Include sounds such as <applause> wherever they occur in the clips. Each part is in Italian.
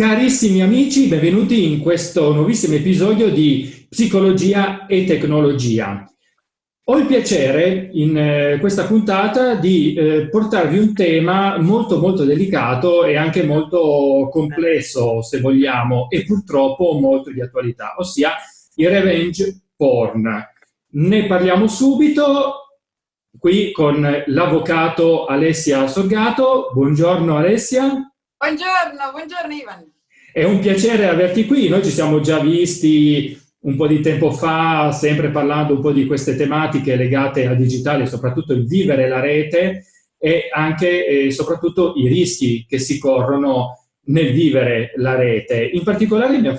Carissimi amici, benvenuti in questo nuovissimo episodio di Psicologia e Tecnologia. Ho il piacere in eh, questa puntata di eh, portarvi un tema molto molto delicato e anche molto complesso, se vogliamo, e purtroppo molto di attualità, ossia il revenge porn. Ne parliamo subito, qui con l'avvocato Alessia Sorgato. Buongiorno Alessia. Buongiorno, buongiorno Ivan. È un piacere averti qui, noi ci siamo già visti un po' di tempo fa, sempre parlando un po' di queste tematiche legate al digitale, soprattutto il vivere la rete e anche e soprattutto i rischi che si corrono nel vivere la rete. In particolare mi ha,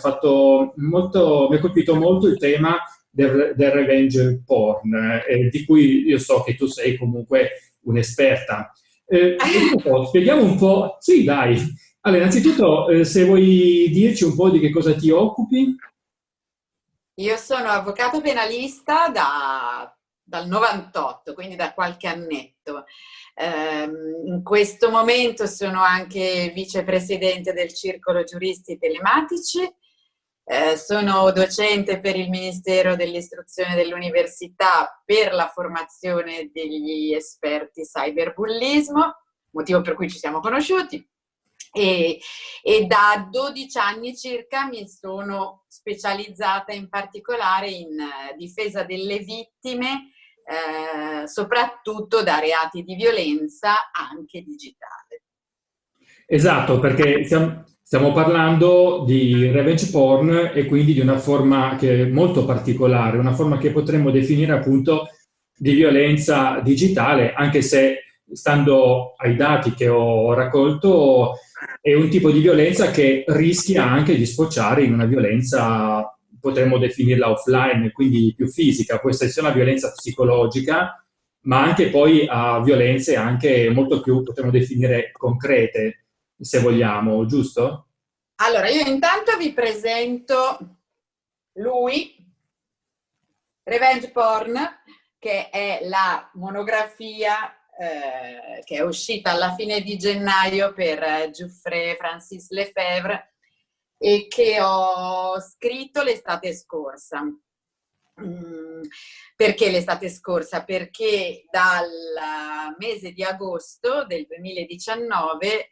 molto, mi ha colpito molto il tema del, del revenge porn, eh, di cui io so che tu sei comunque un'esperta. Eh, <laughs> spieghiamo un po', sì dai, allora innanzitutto eh, se vuoi dirci un po' di che cosa ti occupi? Io sono avvocato penalista da, dal 98, quindi da qualche annetto. Eh, in questo momento sono anche vicepresidente del Circolo Giuristi Telematici, eh, sono docente per il Ministero dell'Istruzione dell'Università per la formazione degli esperti cyberbullismo, motivo per cui ci siamo conosciuti. E, e, da 12 anni circa mi sono specializzata in particolare in uh, difesa delle vittime, uh, soprattutto da reati di violenza anche digitale. Esatto, perché stiamo, stiamo parlando di revenge porn e quindi di una forma che è molto particolare, una forma che potremmo definire appunto di violenza digitale, anche se stando ai dati che ho raccolto è un tipo di violenza che rischia anche di sfociare in una violenza, potremmo definirla offline, quindi più fisica, può essere sia una violenza psicologica, ma anche poi a violenze anche molto più, potremmo definire, concrete, se vogliamo, giusto? Allora, io intanto vi presento lui, Revenge Porn, che è la monografia eh, che è uscita alla fine di gennaio per eh, Giuffre Francis Lefebvre e che ho scritto l'estate scorsa. Mm, perché l'estate scorsa? Perché dal mese di agosto del 2019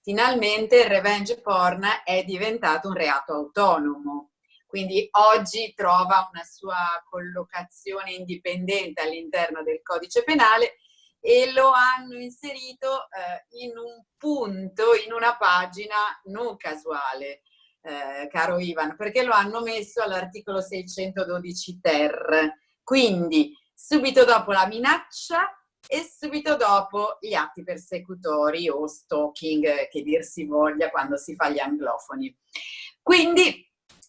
finalmente il revenge porn è diventato un reato autonomo. Quindi oggi trova una sua collocazione indipendente all'interno del codice penale e lo hanno inserito eh, in un punto, in una pagina non casuale, eh, caro Ivan, perché lo hanno messo all'articolo 612 ter. Quindi subito dopo la minaccia e subito dopo gli atti persecutori o stalking, che dir si voglia quando si fa gli anglofoni. Quindi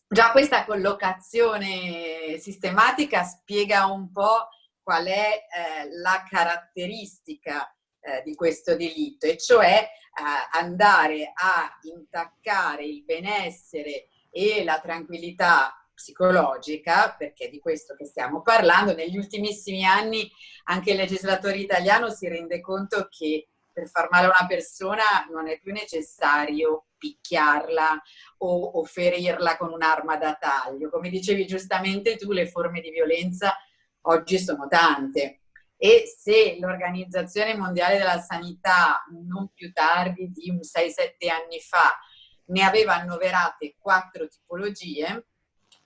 già questa collocazione sistematica spiega un po' qual è eh, la caratteristica eh, di questo delitto, e cioè eh, andare a intaccare il benessere e la tranquillità psicologica, perché di questo che stiamo parlando, negli ultimissimi anni anche il legislatore italiano si rende conto che per far male a una persona non è più necessario picchiarla o, o ferirla con un'arma da taglio. Come dicevi giustamente tu, le forme di violenza oggi sono tante. E se l'Organizzazione Mondiale della Sanità non più tardi di un 6-7 anni fa ne aveva annoverate quattro tipologie,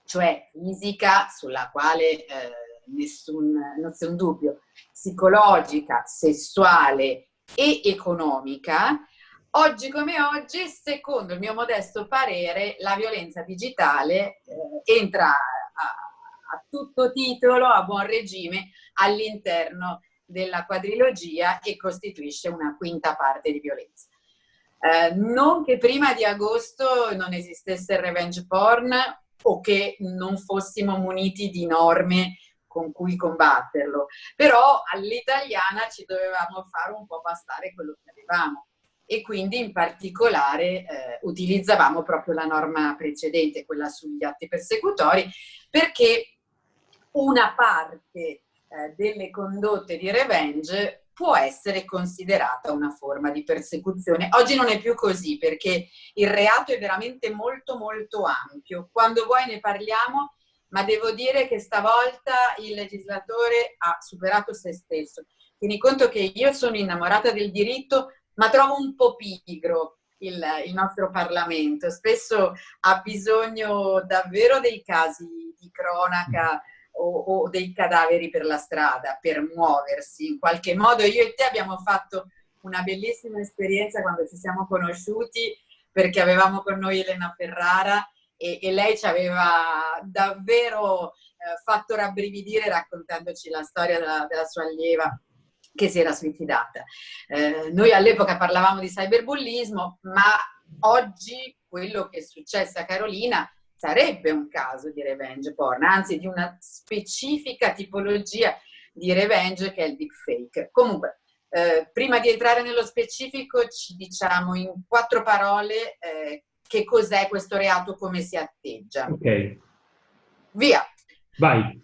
cioè fisica, sulla quale eh, nessun, nessun dubbio, psicologica, sessuale e economica, oggi come oggi, secondo il mio modesto parere, la violenza digitale eh, entra tutto titolo, a buon regime, all'interno della quadrilogia e costituisce una quinta parte di violenza. Eh, non che prima di agosto non esistesse il revenge porn o che non fossimo muniti di norme con cui combatterlo, però all'italiana ci dovevamo fare un po' bastare quello che avevamo e quindi in particolare eh, utilizzavamo proprio la norma precedente, quella sugli atti persecutori, perché una parte eh, delle condotte di revenge può essere considerata una forma di persecuzione. Oggi non è più così perché il reato è veramente molto molto ampio. Quando vuoi ne parliamo, ma devo dire che stavolta il legislatore ha superato se stesso. Tieni conto che io sono innamorata del diritto, ma trovo un po' pigro il, il nostro Parlamento. Spesso ha bisogno davvero dei casi di cronaca o, o, dei cadaveri per la strada per muoversi. In qualche modo io e te abbiamo fatto una bellissima esperienza quando ci siamo conosciuti perché avevamo con noi Elena Ferrara e, e lei ci aveva davvero eh, fatto rabbrividire raccontandoci la storia della, della sua allieva che si era suicidata. Eh, noi all'epoca parlavamo di cyberbullismo, ma oggi quello che è successo a Carolina sarebbe un caso di revenge porn, anzi di una specifica tipologia di revenge che è il deepfake. Comunque, eh, prima di entrare nello specifico ci diciamo in quattro parole eh, che cos'è questo reato, come si atteggia. Ok. Via. Vai.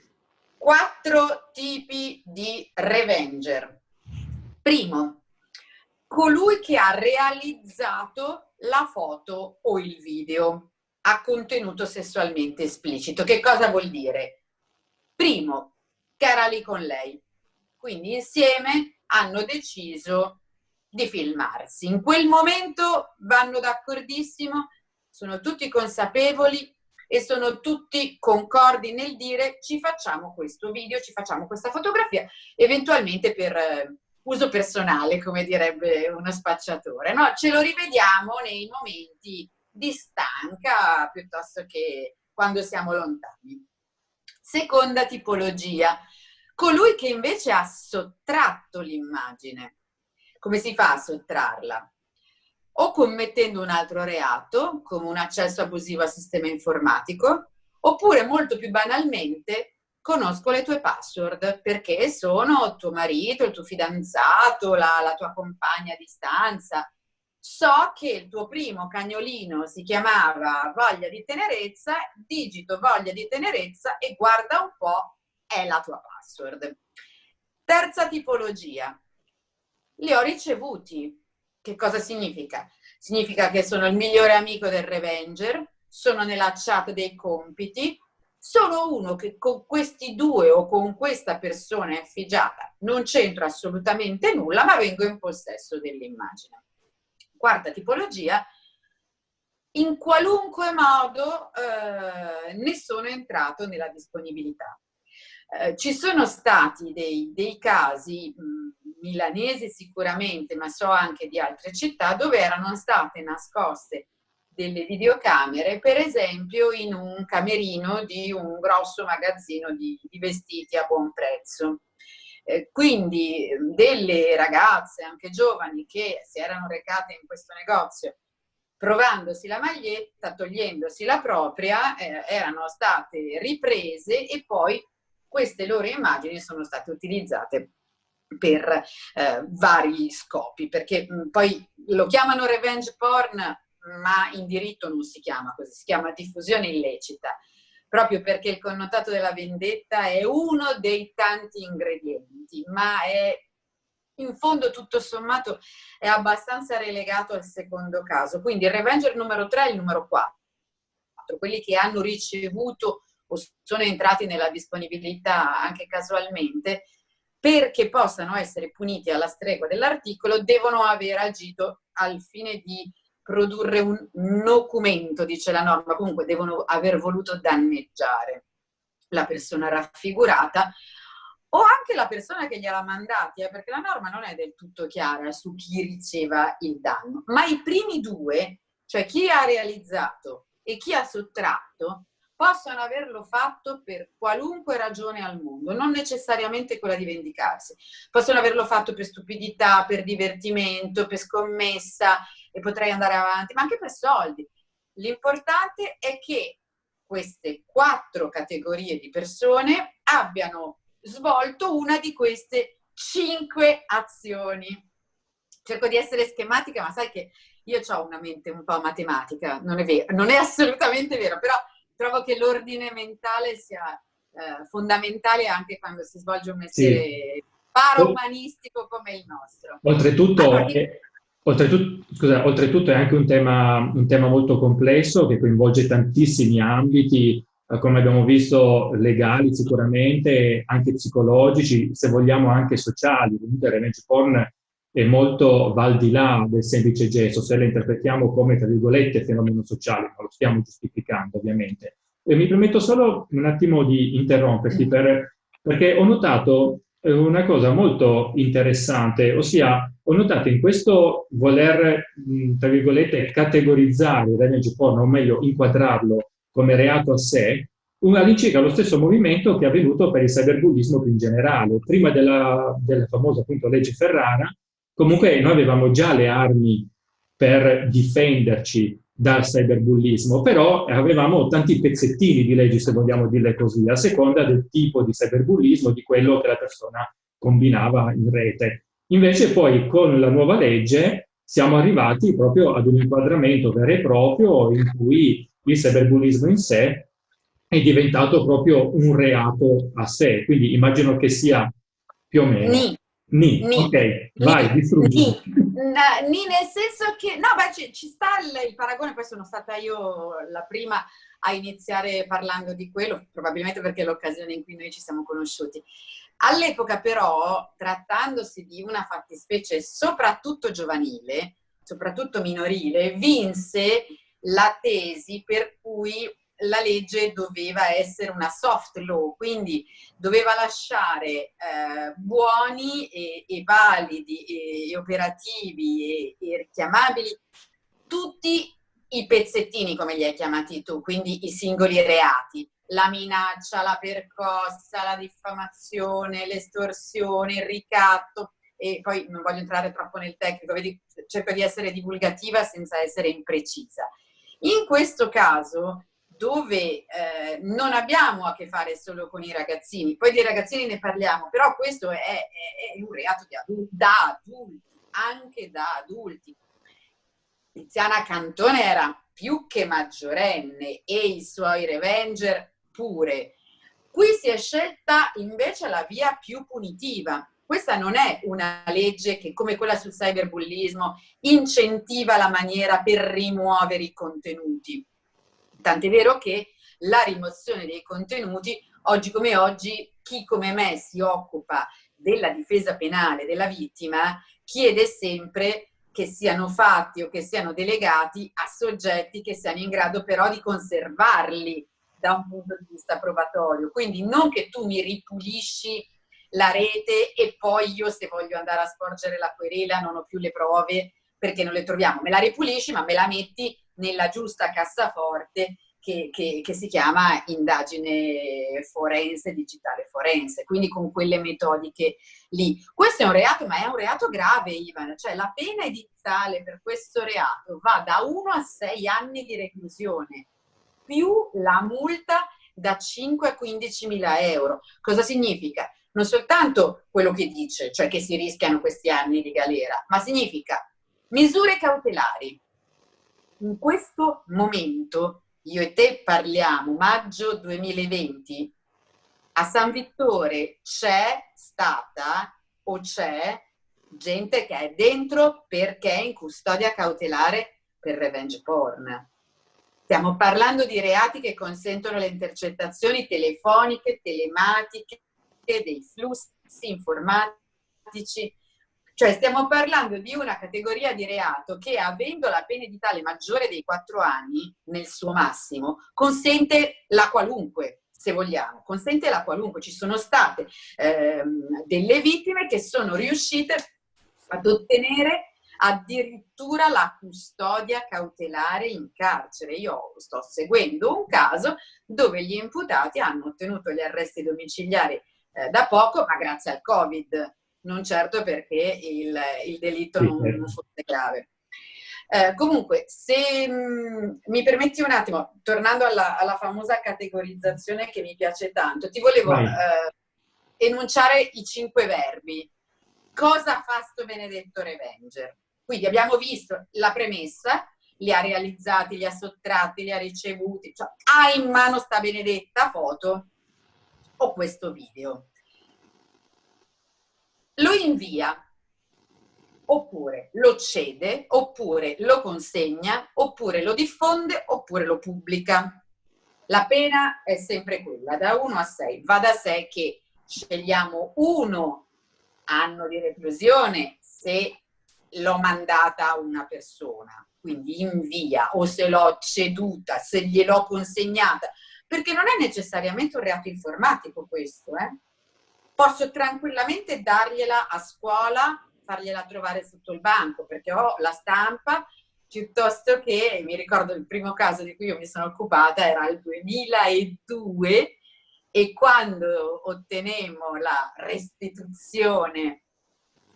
Quattro tipi di revenger. Primo, colui che ha realizzato la foto o il video a contenuto sessualmente esplicito. Che cosa vuol dire? Primo, che era lì con lei. Quindi insieme hanno deciso di filmarsi. In quel momento vanno d'accordissimo, sono tutti consapevoli e sono tutti concordi nel dire ci facciamo questo video, ci facciamo questa fotografia, eventualmente per eh, uso personale, come direbbe uno spacciatore. No, ce lo rivediamo nei momenti di stanca piuttosto che quando siamo lontani. Seconda tipologia, colui che invece ha sottratto l'immagine. Come si fa a sottrarla? O commettendo un altro reato, come un accesso abusivo al sistema informatico, oppure molto più banalmente conosco le tue password perché sono tuo marito, il tuo fidanzato, la, la tua compagna a distanza, so che il tuo primo cagnolino si chiamava Voglia di tenerezza, digito Voglia di tenerezza e guarda un po', è la tua password. Terza tipologia, li ho ricevuti. Che cosa significa? Significa che sono il migliore amico del Revenger, sono nella chat dei compiti, sono uno che con questi due o con questa persona effigiata non c'entra assolutamente nulla, ma vengo in possesso dell'immagine quarta tipologia, in qualunque modo eh, ne sono entrato nella disponibilità. Eh, ci sono stati dei, dei casi milanesi sicuramente, ma so anche di altre città, dove erano state nascoste delle videocamere, per esempio in un camerino di un grosso magazzino di, di vestiti a buon prezzo. Eh, quindi delle ragazze, anche giovani, che si erano recate in questo negozio provandosi la maglietta, togliendosi la propria, eh, erano state riprese e poi queste loro immagini sono state utilizzate per eh, vari scopi, perché mh, poi lo chiamano revenge porn, ma in diritto non si chiama così, si chiama diffusione illecita proprio perché il connotato della vendetta è uno dei tanti ingredienti, ma è in fondo tutto sommato è abbastanza relegato al secondo caso. Quindi il revenger numero 3 è il numero 4, quelli che hanno ricevuto o sono entrati nella disponibilità anche casualmente, perché possano essere puniti alla stregua dell'articolo, devono aver agito al fine di produrre un documento, dice la norma, comunque devono aver voluto danneggiare la persona raffigurata o anche la persona che gliela mandati, eh, perché la norma non è del tutto chiara su chi riceva il danno, ma i primi due, cioè chi ha realizzato e chi ha sottratto, possono averlo fatto per qualunque ragione al mondo, non necessariamente quella di vendicarsi. Possono averlo fatto per stupidità, per divertimento, per scommessa, e potrei andare avanti, ma anche per soldi. L'importante è che queste quattro categorie di persone abbiano svolto una di queste cinque azioni. Cerco di essere schematica, ma sai che io ho una mente un po' matematica, non è vero, non è assolutamente vero, però trovo che l'ordine mentale sia eh, fondamentale anche quando si svolge un mestiere sì paraumanistico come il nostro. Oltretutto, allora, è, oltretutto, scusa, oltretutto, è anche un tema, un tema molto complesso che coinvolge tantissimi ambiti, eh, come abbiamo visto, legali sicuramente, anche psicologici, se vogliamo anche sociali. Comunque revenge porn è molto va al di là del semplice gesto, se la interpretiamo come, tra virgolette, fenomeno sociale, non lo stiamo giustificando ovviamente. E mi permetto solo un attimo di interromperti per, perché ho notato una cosa molto interessante, ossia ho notato in questo voler, tra virgolette, categorizzare il revenge porn, o meglio inquadrarlo come reato a sé, all'incirca lo stesso movimento che è avvenuto per il cyberbullismo più in generale. Prima della, della famosa appunto, legge Ferrara, Comunque noi avevamo già le armi per difenderci dal cyberbullismo, però avevamo tanti pezzettini di leggi, se vogliamo dirle così, a seconda del tipo di cyberbullismo, di quello che la persona combinava in rete. Invece poi con la nuova legge siamo arrivati proprio ad un inquadramento vero e proprio in cui il cyberbullismo in sé è diventato proprio un reato a sé, quindi immagino che sia più o meno. Ni. Ni, ni, ok, vai, distruggi. Ni, nel senso che, no, beh, ci, ci sta il, il, paragone, poi sono stata io la prima a iniziare parlando di quello, probabilmente perché è l'occasione in cui noi ci siamo conosciuti. All'epoca però, trattandosi di una fattispecie soprattutto giovanile, soprattutto minorile, vinse la tesi per cui la legge doveva essere una soft law, quindi doveva lasciare eh, buoni e, e validi e, e operativi e, e, richiamabili tutti i pezzettini, come li hai chiamati tu, quindi i singoli reati, la minaccia, la percossa, la diffamazione, l'estorsione, il ricatto, e poi non voglio entrare troppo nel tecnico, vedi, cerco di essere divulgativa senza essere imprecisa. In questo caso dove eh, non abbiamo a che fare solo con i ragazzini, poi dei ragazzini ne parliamo, però questo è, è, è un reato adulti, da adulti, anche da adulti. Tiziana Cantone era più che maggiorenne e i suoi revenger pure. Qui si è scelta invece la via più punitiva. Questa non è una legge che, come quella sul cyberbullismo, incentiva la maniera per rimuovere i contenuti Tant'è vero che la rimozione dei contenuti, oggi come oggi, chi come me si occupa della difesa penale della vittima chiede sempre che siano fatti o che siano delegati a soggetti che siano in grado però di conservarli da un punto di vista probatorio. Quindi non che tu mi ripulisci la rete e poi io se voglio andare a sporgere la querela non ho più le prove perché non le troviamo. Me la ripulisci ma me la metti nella giusta cassaforte che, che, che, si chiama indagine forense, digitale forense, quindi con quelle metodiche lì. Questo è un reato, ma è un reato grave, Ivan, cioè la pena edittale per questo reato va da 1 a 6 anni di reclusione, più la multa da 5 a 15 mila euro. Cosa significa? Non soltanto quello che dice, cioè che si rischiano questi anni di galera, ma significa misure cautelari in questo momento io e te parliamo, maggio 2020, a San Vittore c'è stata o c'è gente che è dentro perché è in custodia cautelare per revenge porn. Stiamo parlando di reati che consentono le intercettazioni telefoniche, telematiche, dei flussi informatici, cioè stiamo parlando di una categoria di reato che avendo la pena edittale maggiore dei quattro anni nel suo massimo consente la qualunque se vogliamo, consente la qualunque. Ci sono state ehm, delle vittime che sono riuscite ad ottenere addirittura la custodia cautelare in carcere. Io sto seguendo un caso dove gli imputati hanno ottenuto gli arresti domiciliari eh, da poco, ma grazie al Covid non certo perché il, il delitto non, certo. non, fosse grave. Eh, comunque, se mh, mi permetti un attimo, tornando alla, alla, famosa categorizzazione che mi piace tanto, ti volevo eh, enunciare i cinque verbi. Cosa fa sto benedetto Revenger? Quindi abbiamo visto la premessa, li ha realizzati, li ha sottratti, li ha ricevuti, cioè ha in mano sta benedetta foto o questo video lo invia, oppure lo cede, oppure lo consegna, oppure lo diffonde, oppure lo pubblica. La pena è sempre quella, da 1 a 6. Va da sé che scegliamo uno anno di reclusione se l'ho mandata a una persona, quindi invia, o se l'ho ceduta, se gliel'ho consegnata, perché non è necessariamente un reato informatico questo, eh? Posso tranquillamente dargliela a scuola, fargliela trovare sotto il banco, perché ho la stampa, piuttosto che, mi ricordo il primo caso di cui io mi sono occupata, era il 2002, e quando ottenemmo la restituzione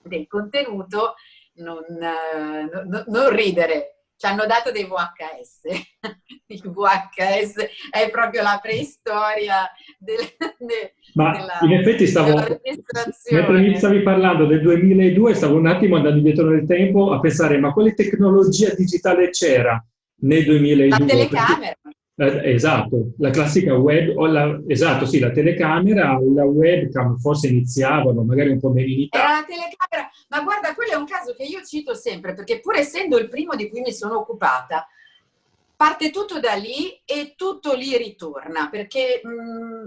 del contenuto, non, non, non ridere, ci hanno dato dei VHS. <laughs> Il VHS è proprio la preistoria del, de, Ma della, in effetti stavo, mentre mi stavi parlando del 2002, stavo un attimo andando indietro nel tempo a pensare, ma quale tecnologia digitale c'era nel 2002? La telecamera. Eh, esatto, la classica web, la, esatto, sì, la telecamera, la webcam forse iniziavano, magari un po' meno in Italia. Era la telecamera, ma guarda, quello è un caso che io cito sempre, perché pur essendo il primo di cui mi sono occupata, parte tutto da lì e tutto lì ritorna, perché mh, mm,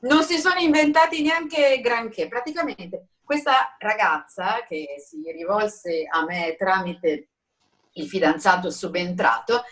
non si sono inventati neanche granché. Praticamente questa ragazza che si rivolse a me tramite il fidanzato subentrato,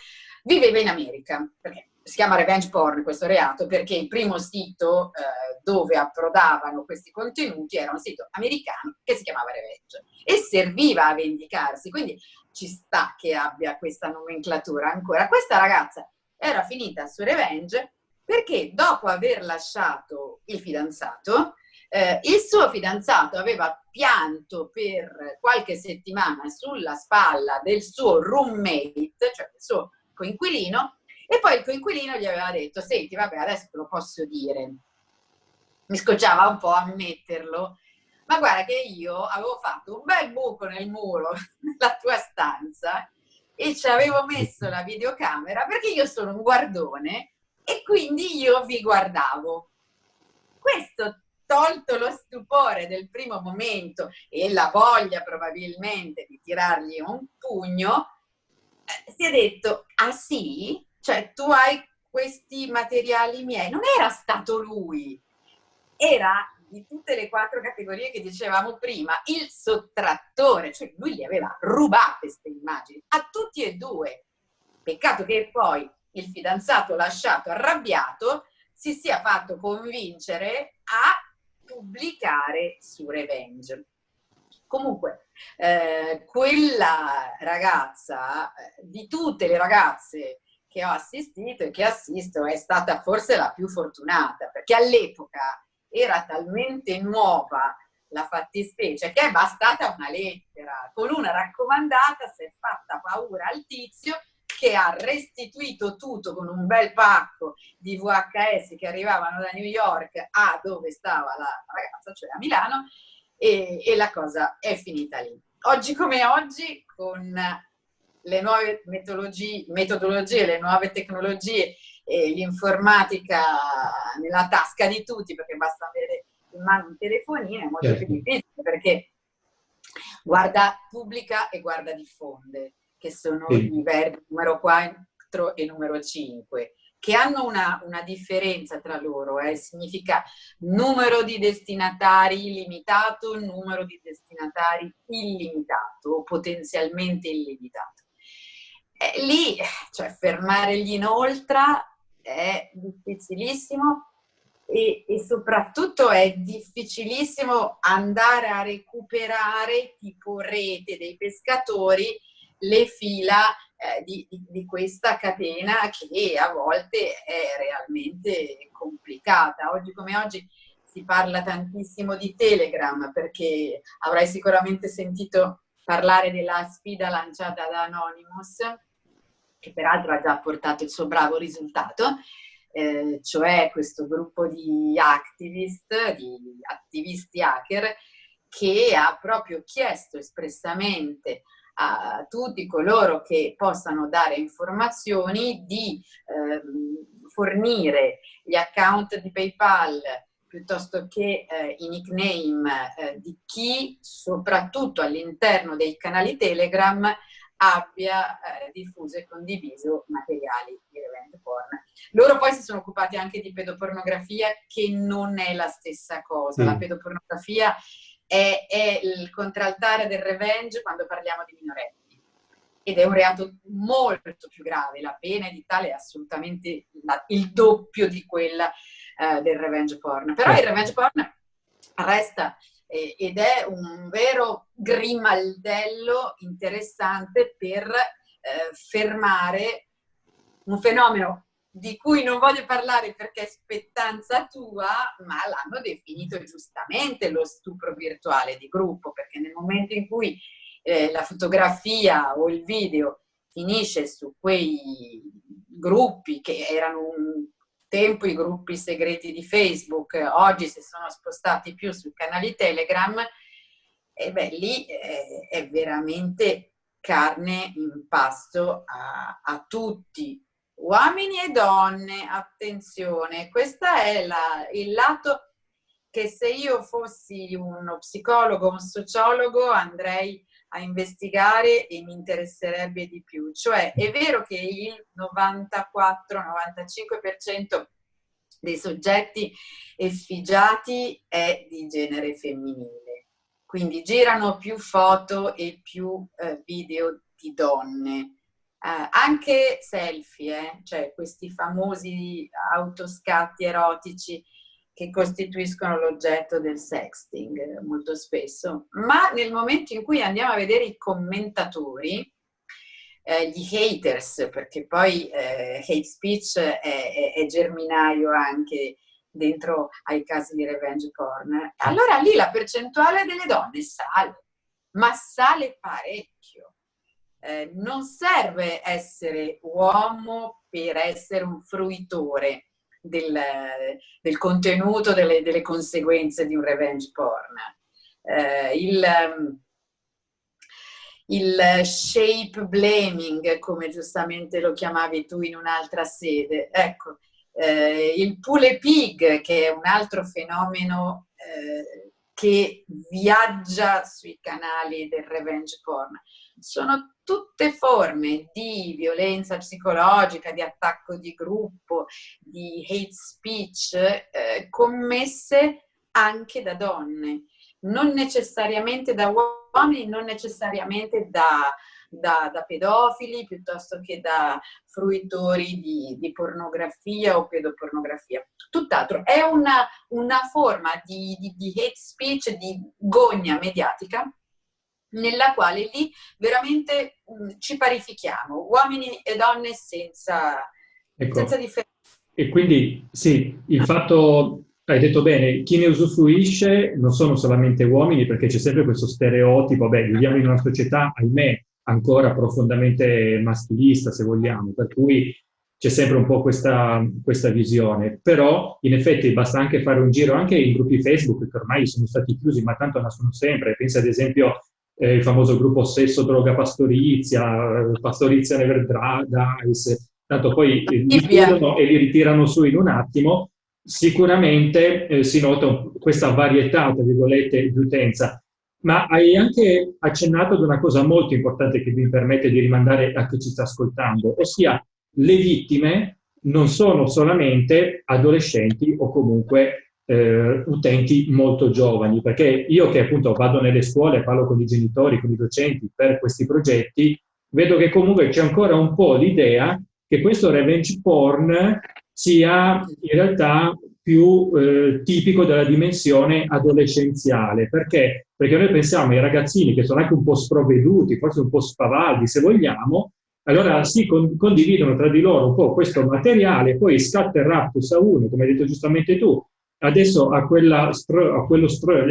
Viveva in America, perché si chiama revenge porn questo reato, perché il primo sito eh, dove approdavano questi contenuti era un sito americano che si chiamava Revenge e serviva a vendicarsi, quindi ci sta che abbia questa nomenclatura ancora. Questa ragazza era finita su Revenge perché dopo aver lasciato il fidanzato, eh, il suo fidanzato aveva pianto per qualche settimana sulla spalla del suo roommate, cioè del suo coinquilino e poi il coinquilino gli aveva detto senti vabbè adesso te lo posso dire. Mi scocciava un po' ammetterlo ma guarda che io avevo fatto un bel buco nel muro <laughs> nella tua stanza e ci avevo messo la videocamera perché io sono un guardone e quindi io vi guardavo. Questo tolto lo stupore del primo momento e la voglia probabilmente di tirargli un pugno eh, si è detto, ah sì? Cioè tu hai questi materiali miei. Non era stato lui, era di tutte le quattro categorie che dicevamo prima, il sottrattore, cioè lui gli aveva rubato queste immagini, a tutti e due. Peccato che poi il fidanzato lasciato arrabbiato si sia fatto convincere a pubblicare su Revenge. Comunque, eh, quella ragazza, eh, di tutte le ragazze che ho assistito e che assisto, è stata forse la più fortunata, perché all'epoca era talmente nuova la fattispecie che è bastata una lettera. Con una raccomandata si è fatta paura al tizio che ha restituito tutto con un bel pacco di VHS che arrivavano da New York a dove stava la ragazza, cioè a Milano, e, e la cosa è finita lì. Oggi come oggi, con le nuove metodologie, le nuove tecnologie e l'informatica nella tasca di tutti, perché basta avere in mano un telefonino, è molto certo. più difficile, perché guarda pubblica e guarda diffonde, che sono sì. i verbi numero 4 e numero 5 che hanno una, una differenza tra loro, eh? significa numero di destinatari limitato, numero di destinatari illimitato o potenzialmente illimitato. Eh, lì, cioè fermare gli inoltra è difficilissimo e, e, soprattutto è difficilissimo andare a recuperare tipo rete dei pescatori le fila eh, di, di, questa catena che a volte è realmente complicata. Oggi come oggi si parla tantissimo di Telegram perché avrai sicuramente sentito parlare della sfida lanciata da Anonymous che peraltro ha già portato il suo bravo risultato, eh, cioè questo gruppo di activist, di attivisti hacker, che ha proprio chiesto espressamente a tutti coloro che possano dare informazioni di ehm, fornire gli account di PayPal piuttosto che eh, i nickname eh, di chi, soprattutto all'interno dei canali Telegram, abbia eh, diffuso e condiviso materiali di revenge porn. Loro poi si sono occupati anche di pedopornografia, che non è la stessa cosa. Mm. La pedopornografia è, è il contraltare del revenge quando parliamo di minorenni ed è un reato molto più grave, la pena edittale è assolutamente la, il doppio di quella eh, del revenge porn. Però il revenge porn resta eh, ed è un vero grimaldello interessante per eh, fermare un fenomeno di cui non voglio parlare perché è spettanza tua, ma l'hanno definito giustamente lo stupro virtuale di gruppo, perché nel momento in cui eh, la fotografia o il video finisce su quei gruppi che erano un tempo i gruppi segreti di Facebook, oggi si sono spostati più sui canali Telegram, e beh, lì eh, è veramente carne in pasto a, a, tutti, uomini e donne, attenzione, questo è la, il lato che se io fossi uno psicologo, un sociologo andrei a investigare e mi interesserebbe di più. Cioè è vero che il 94-95% dei soggetti effigiati è di genere femminile, quindi girano più foto e più eh, video di donne. Eh, anche selfie, eh, cioè questi famosi autoscatti erotici che costituiscono l'oggetto del sexting molto spesso, ma nel momento in cui andiamo a vedere i commentatori, eh, gli haters, perché poi eh, hate speech è, è, è, germinaio anche dentro ai casi di revenge porn, allora lì la percentuale delle donne sale, ma sale parecchio. Eh, non serve essere uomo per essere un fruitore, del, del contenuto, delle, delle, conseguenze di un revenge porn. Eh, il, il shape blaming, come giustamente lo chiamavi tu in un'altra sede, ecco, eh, il pule pig, che è un altro fenomeno eh, che viaggia sui canali del revenge porn, sono tutte forme di violenza psicologica, di attacco di gruppo, di hate speech, eh, commesse anche da donne, non necessariamente da uomini, non necessariamente da, da, da pedofili, piuttosto che da fruitori di, di, pornografia o pedopornografia. Tutt'altro, è una, una forma di, di, di hate speech, di gogna mediatica, nella quale lì veramente mh, mm, ci parifichiamo, uomini e donne senza, ecco. senza differenza. E quindi sì, il fatto, hai detto bene, chi ne usufruisce non sono solamente uomini, perché c'è sempre questo stereotipo, beh, viviamo in una società, ahimè, ancora profondamente maschilista, se vogliamo, per cui c'è sempre un po' questa, questa, visione, però in effetti basta anche fare un giro anche in gruppi Facebook che ormai sono stati chiusi, ma tanto nascono sempre, pensa ad esempio eh, il famoso gruppo Sesso, Droga, Pastorizia, Pastorizia Never Dies, tanto poi li chiudono e li ritirano su in un attimo, sicuramente eh, si nota questa varietà, tra virgolette, di utenza. Ma hai anche accennato ad una cosa molto importante che mi permette di rimandare a chi ci sta ascoltando, ossia le vittime non sono solamente adolescenti o comunque eh, utenti molto giovani, perché io che appunto vado nelle scuole, parlo con i genitori, con i docenti per questi progetti, vedo che comunque c'è ancora un po' l'idea che questo revenge porn sia in realtà più eh, tipico della dimensione adolescenziale. Perché? Perché noi pensiamo ai ragazzini che sono anche un po' sprovveduti, forse un po' spavaldi se vogliamo, allora si con condividono tra di loro un po' questo materiale, poi scatta il a uno, come hai detto giustamente tu, adesso a, quella a quello stro,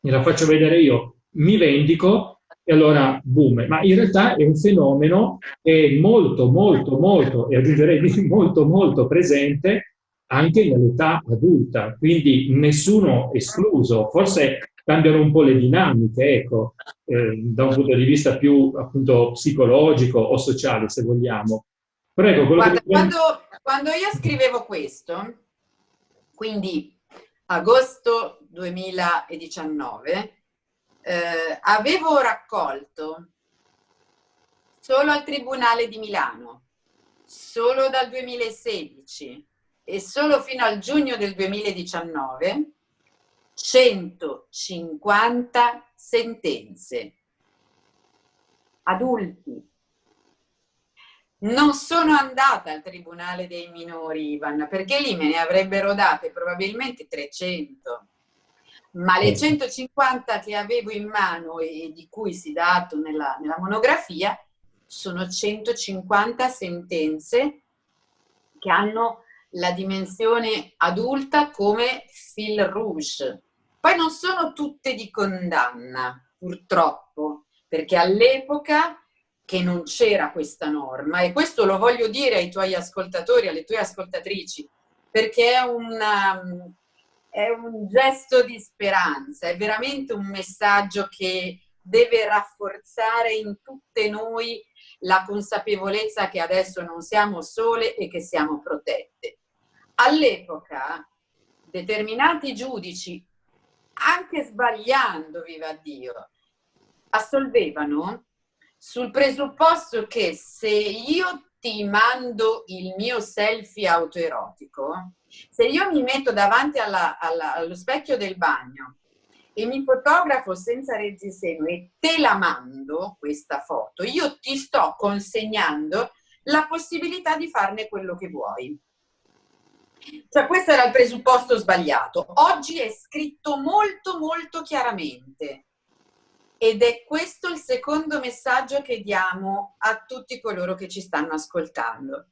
gliela faccio vedere io, mi vendico e allora boom. Ma in realtà è un fenomeno che è molto, molto, molto, e aggiungerei <laughs> molto, molto presente anche nell'età adulta, quindi nessuno escluso. Forse cambiano un po' le dinamiche, ecco, eh, da un punto di vista più appunto psicologico o sociale, se vogliamo. Prego, Guarda, che... quando, quando io scrivevo questo, quindi agosto 2019, eh, avevo raccolto solo al Tribunale di Milano, solo dal 2016 e solo fino al giugno del 2019, 150 sentenze. Adulti. Non sono andata al Tribunale dei minori, Ivan, perché lì me ne avrebbero date probabilmente 300 ma le 150 che avevo in mano e di cui si dato nella, nella monografia sono 150 sentenze che hanno la dimensione adulta come fil rouge. Poi non sono tutte di condanna, purtroppo, perché all'epoca che non c'era questa norma, e questo lo voglio dire ai tuoi ascoltatori, alle tue ascoltatrici, perché è una, è un gesto di speranza, è veramente un messaggio che deve rafforzare in tutte noi la consapevolezza che adesso non siamo sole e che siamo protette. All'epoca determinati giudici, anche sbagliando, viva Dio, assolvevano sul presupposto che se io ti mando il mio selfie autoerotico, se io mi metto davanti alla, alla, allo specchio del bagno e mi fotografo senza reggiseno e te la mando, questa foto, io ti sto consegnando la possibilità di farne quello che vuoi. Cioè questo era il presupposto sbagliato. Oggi è scritto molto molto chiaramente ed è questo il secondo messaggio che diamo a tutti coloro che ci stanno ascoltando.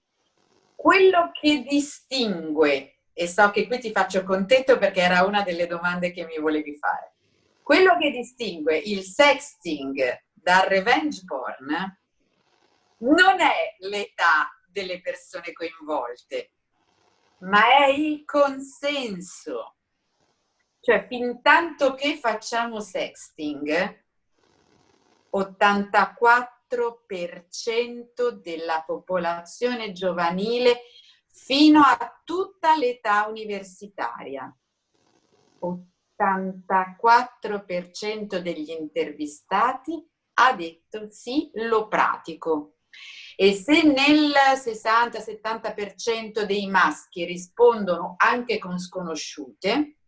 Quello che distingue, e so che qui ti faccio contento perché era una delle domande che mi volevi fare, quello che distingue il sexting dal revenge porn non è l'età delle persone coinvolte, ma è il consenso. Cioè, fin tanto che facciamo sexting, 84% della popolazione giovanile fino a tutta l'età universitaria. 84% degli intervistati ha detto sì, lo pratico. E se nel 60-70% dei maschi rispondono anche con sconosciute,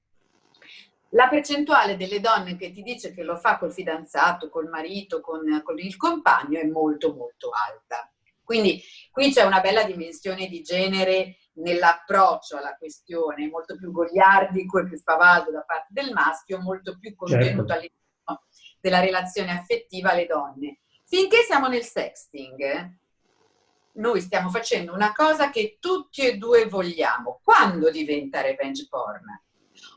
la percentuale delle donne che ti dice che lo fa col fidanzato, col marito, con, con il compagno è molto molto alta. Quindi qui c'è una bella dimensione di genere nell'approccio alla questione, molto più goliardico e più spavaldo da parte del maschio, molto più contenuto certo. all'interno della relazione affettiva alle donne. Finché siamo nel sexting, noi stiamo facendo una cosa che tutti e due vogliamo. Quando diventa revenge porn?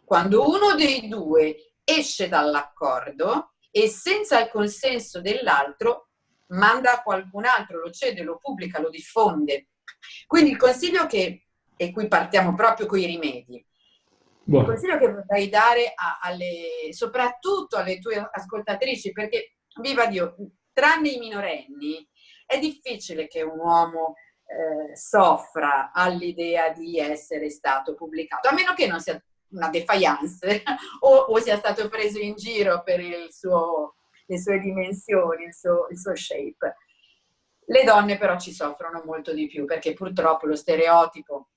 Quando uno dei due esce dall'accordo e senza il consenso dell'altro manda a qualcun altro, lo cede, lo pubblica, lo diffonde. Quindi il consiglio che, e qui partiamo proprio con i rimedi, Buono. il consiglio che vorrei dare a, alle, soprattutto alle tue ascoltatrici, perché, viva Dio, tranne i minorenni, è difficile che un uomo eh, soffra all'idea di essere stato pubblicato, a meno che non sia una defiance <laughs> o, o, sia stato preso in giro per suo, le sue dimensioni, il suo, il suo shape. Le donne però ci soffrono molto di più perché purtroppo lo stereotipo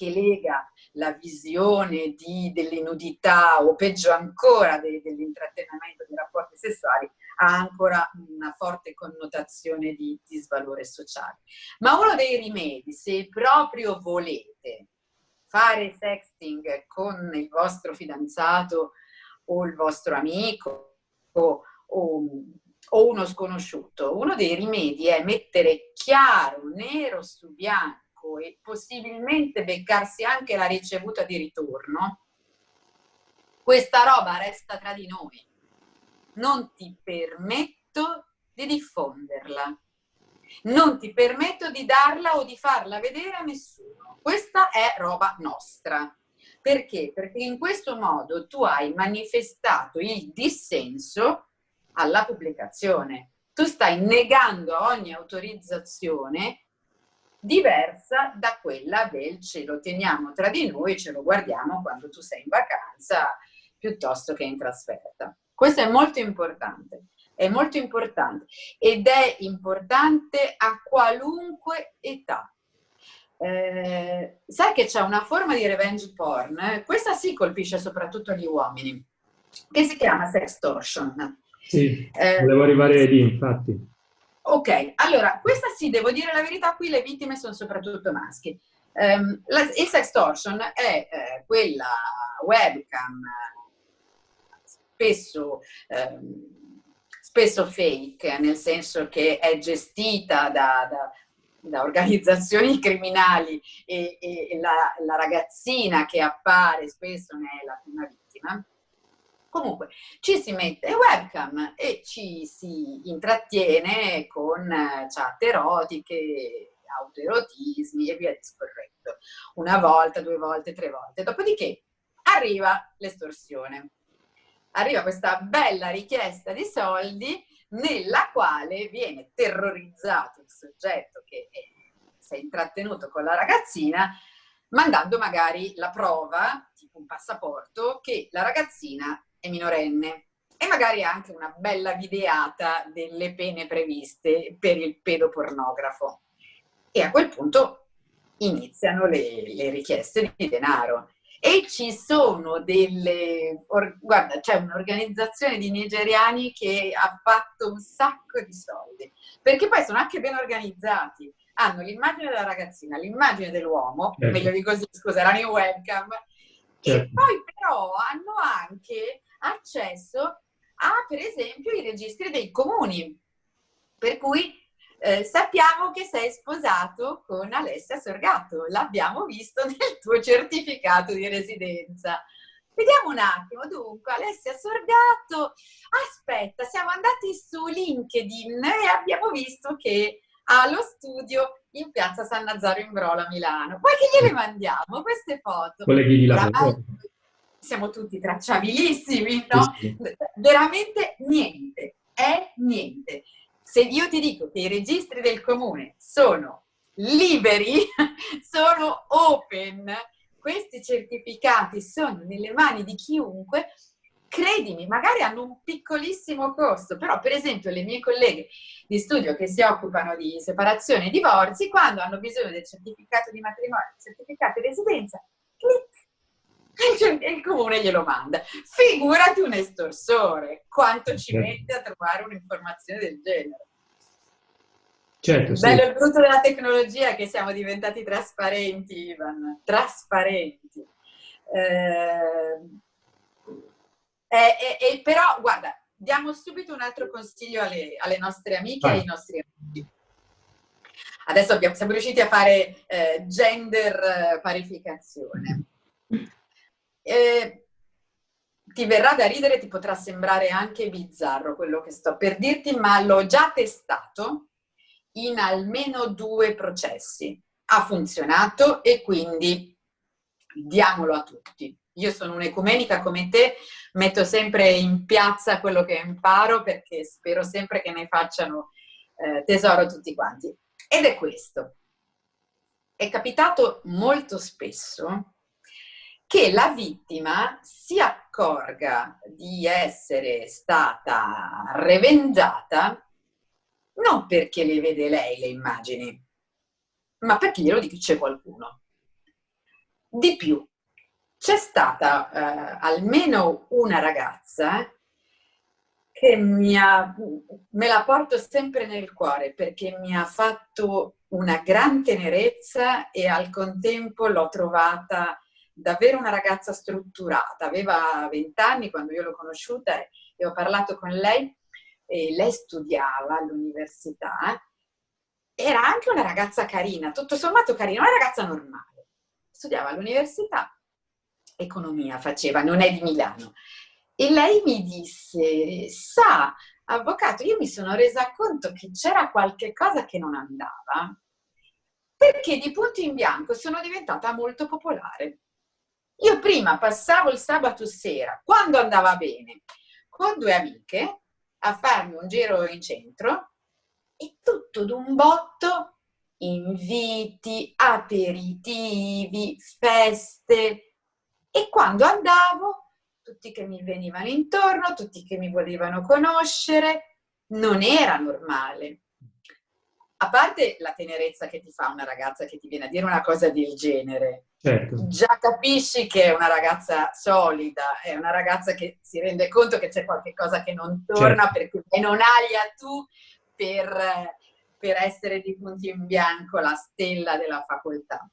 che lega la visione delle nudità o peggio ancora de, dell'intrattenimento dei rapporti sessuali ha ancora una forte connotazione di disvalore sociale. Ma uno dei rimedi, se proprio volete fare sexting con il vostro fidanzato o il vostro amico o, o, o uno sconosciuto, uno dei rimedi è mettere chiaro, nero su bianco e possibilmente beccarsi anche la ricevuta di ritorno, questa roba resta tra di noi. Non ti permetto di diffonderla non ti permetto di darla o di farla vedere a nessuno. Questa è roba nostra. Perché? Perché in questo modo tu hai manifestato il dissenso alla pubblicazione. Tu stai negando ogni autorizzazione diversa da quella del ce lo teniamo tra di noi, ce lo guardiamo quando tu sei in vacanza piuttosto che in trasferta. Questo è molto importante, è molto importante ed è importante a qualunque età. Eh, sai che c'è una forma di revenge porn, eh? questa sì colpisce soprattutto gli uomini, che si chiama sextortion. Sì, eh, volevo arrivare lì infatti. Ok, allora, questa sì, devo dire la verità, qui le vittime sono soprattutto maschi. Um, la, il sextortion è eh, quella webcam spesso, um, spesso fake, nel senso che è gestita da, da, da organizzazioni <laughs> criminali e, e la, la, ragazzina che appare spesso ne è la prima vittima. Comunque, ci si mette webcam e ci si intrattiene con eh, chat erotiche, autoerotismi e via discorrendo. Una volta, due volte, tre volte. Dopodiché arriva l'estorsione. Arriva questa bella richiesta di soldi nella quale viene terrorizzato il soggetto che si è intrattenuto con la ragazzina mandando magari la prova, tipo un passaporto, che la ragazzina è minorenne e magari anche una bella videata delle pene previste per il pedopornografo. E a quel punto iniziano le, le richieste di denaro. E ci sono delle... Or, guarda, c'è un'organizzazione di nigeriani che ha fatto un sacco di soldi, perché poi sono anche ben organizzati. Hanno l'immagine della ragazzina, l'immagine dell'uomo, certo. meglio di così, scusa, erano in webcam, certo. e poi però hanno anche accesso a, per esempio, i registri dei comuni. Per cui eh, sappiamo che sei sposato con Alessia Sorgato, l'abbiamo visto <laughs> nel tuo certificato di residenza. Vediamo un attimo, dunque, Alessia Sorgato, aspetta, siamo andati su LinkedIn e abbiamo visto che ha lo studio in piazza San Nazaro in Brola, Milano. Poi che gliele mandiamo queste foto? Colleghi di lavoro siamo tutti tracciabilissimi, no? Veramente niente, è niente. Se io ti dico che i registri del comune sono liberi, <laughs> sono open, questi certificati sono nelle mani di chiunque, credimi, magari hanno un piccolissimo costo, però per esempio le mie colleghe di studio che si occupano di separazione e divorzi, quando hanno bisogno del certificato di matrimonio, certificato di residenza, clic, il comune glielo manda. Figurati un estorsore, quanto ci certo. mette a trovare un'informazione del genere. Certo, sì. Bello il brutto della tecnologia è che siamo diventati trasparenti, Ivan, trasparenti. Eh, eh, eh, però, guarda, diamo subito un altro consiglio alle, alle nostre amiche e ai nostri amici. Adesso abbiamo, siamo riusciti a fare eh, gender eh, parificazione eh, ti verrà da ridere, ti potrà sembrare anche bizzarro quello che sto per dirti, ma l'ho già testato in almeno due processi. Ha funzionato e quindi diamolo a tutti. Io sono un'ecumenica come te, metto sempre in piazza quello che imparo perché spero sempre che ne facciano eh, tesoro tutti quanti. Ed è questo. È capitato molto spesso che la vittima si accorga di essere stata revengiata non perché le vede lei le immagini, ma perché glielo dice qualcuno. Di più, c'è stata eh, almeno una ragazza che mi ha, me la porto sempre nel cuore perché mi ha fatto una gran tenerezza e al contempo l'ho trovata davvero una ragazza strutturata, aveva 20 anni quando io l'ho conosciuta e ho parlato con lei e lei studiava all'università, era anche una ragazza carina, tutto sommato carina, una ragazza normale, studiava all'università, economia faceva, non è di Milano, e lei mi disse, sa, avvocato, io mi sono resa conto che c'era qualche cosa che non andava, perché di punto in bianco sono diventata molto popolare. Io prima passavo il sabato sera, quando andava bene, con due amiche a farmi un giro in centro e tutto d'un botto inviti, aperitivi, feste e quando andavo tutti che mi venivano intorno, tutti che mi volevano conoscere, non era normale. A parte la tenerezza che ti fa una ragazza che ti viene a dire una cosa del genere, certo. già capisci che è una ragazza solida, è una ragazza che si rende conto che c'è qualcosa che non torna certo. perché non aglia tu per, per essere di punti in bianco la stella della facoltà.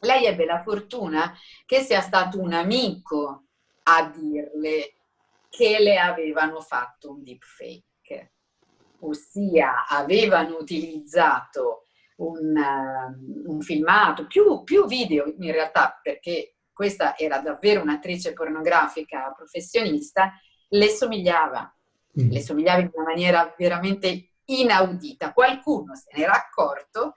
Lei ebbe la fortuna che sia stato un amico a dirle che le avevano fatto un deepfake, ossia avevano utilizzato un, uh, un filmato, più, più video in realtà, perché questa era davvero un'attrice pornografica professionista, le somigliava, mm. le somigliava in una maniera veramente inaudita. Qualcuno se n'era accorto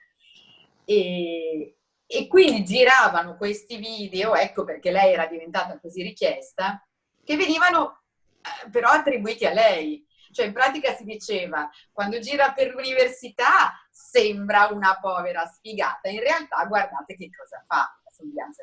e, e quindi giravano questi video, ecco perché lei era diventata così richiesta, che venivano eh, però attribuiti a lei. Cioè in pratica si diceva, quando gira per l'università sembra una povera sfigata, in realtà guardate che cosa fa la somiglianza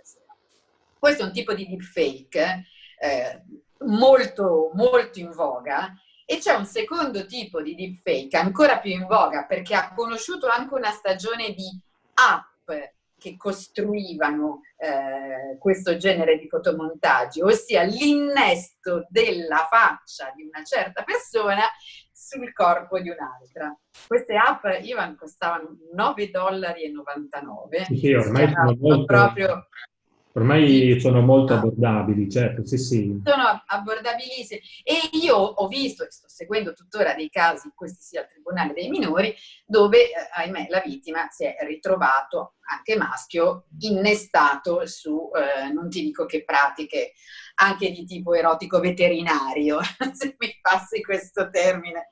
Questo è un tipo di deepfake eh, molto, molto in voga e c'è un secondo tipo di deepfake ancora più in voga perché ha conosciuto anche una stagione di app che costruivano eh, questo genere di fotomontaggi, ossia l'innesto della faccia di una certa persona sul corpo di un'altra. Queste app, Ivan, costavano 9,99 dollari. Sì, ormai sono molto... proprio Ormai sono molto abbordabili, certo, sì, sì. Sono abbordabilissimi. E io ho visto, e sto seguendo tuttora dei casi, questi sia al Tribunale dei minori, dove, eh, ahimè, la vittima si è ritrovato, anche maschio, innestato su, eh, non ti dico che pratiche, anche di tipo erotico veterinario, <laughs> se mi passi questo termine,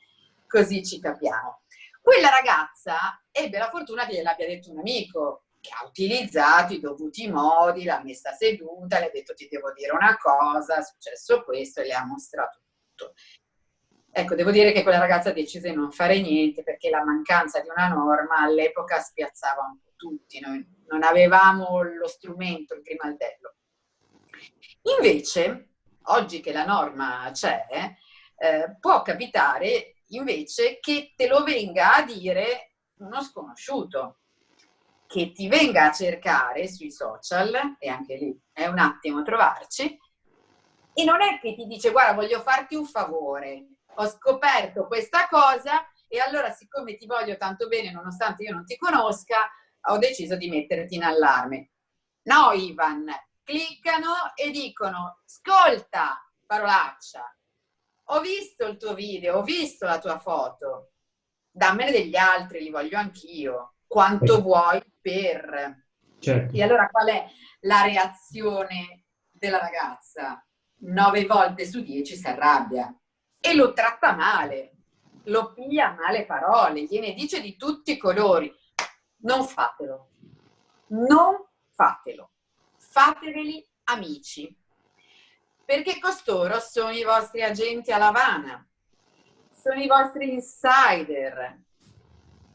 così ci capiamo. Quella ragazza ebbe la fortuna che gliel'abbia detto un amico, che ha utilizzato i dovuti modi, l'ha messa seduta, le ha detto ti devo dire una cosa, è successo questo e le ha mostrato tutto. Ecco, devo dire che quella ragazza decise di non fare niente perché la mancanza di una norma all'epoca spiazzava un po' tutti, noi non avevamo lo strumento, il grimaldello. Invece, oggi che la norma c'è, eh, può capitare invece che te lo venga a dire uno sconosciuto che ti venga a cercare sui social, e anche lì è un attimo trovarci, e non è che ti dice guarda voglio farti un favore, ho scoperto questa cosa e allora siccome ti voglio tanto bene nonostante io non ti conosca, ho deciso di metterti in allarme. No Ivan, cliccano e dicono ascolta parolaccia, ho visto il tuo video, ho visto la tua foto, dammene degli altri, li voglio anch'io quanto vuoi per... Certo. E allora qual è la reazione della ragazza? Nove volte su dieci si arrabbia e lo tratta male, lo piglia male parole, gliene dice di tutti i colori. Non fatelo, non fatelo, fateveli amici, perché costoro sono i vostri agenti a Lavana, sono i vostri insider,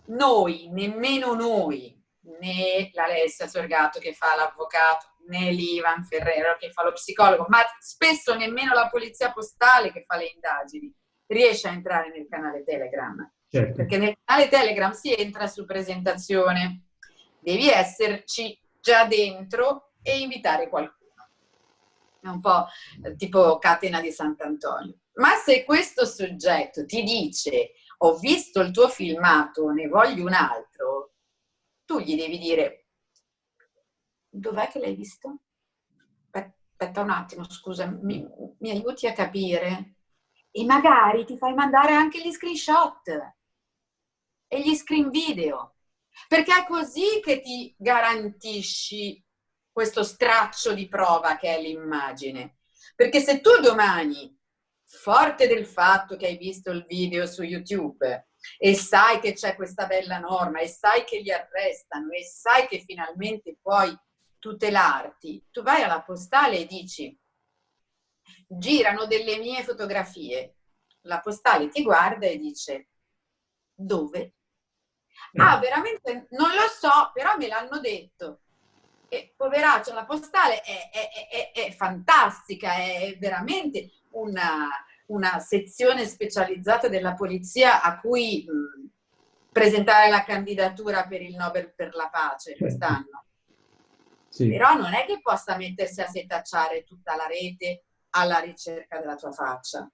noi, nemmeno noi, né l'Alessia Sorgato che fa l'avvocato, né l'Ivan Ferrero che fa lo psicologo, ma spesso nemmeno la polizia postale che fa le indagini riesce a entrare nel canale Telegram. Certo. Perché nel canale Telegram si entra su presentazione, devi esserci già dentro e invitare qualcuno. È un po' tipo catena di Sant'Antonio. Ma se questo soggetto ti dice ho visto il tuo filmato, ne voglio un altro, tu gli devi dire, dov'è che l'hai visto? Aspetta un attimo, scusa, mi, mi aiuti a capire? E magari ti fai mandare anche gli screenshot e gli screen video, perché è così che ti garantisci questo straccio di prova che è l'immagine. Perché se tu domani forte del fatto che hai visto il video su YouTube e sai che c'è questa bella norma e sai che li arrestano e sai che finalmente puoi tutelarti, tu vai alla postale e dici girano delle mie fotografie. La postale ti guarda e dice dove? Ah, veramente non lo so, però me l'hanno detto. E poveraccio, la postale è, è, è, è fantastica, è veramente una, una, sezione specializzata della polizia a cui mh, presentare la candidatura per il Nobel per la pace certo. quest'anno. Sì. Però non è che possa mettersi a setacciare tutta la rete alla ricerca della tua faccia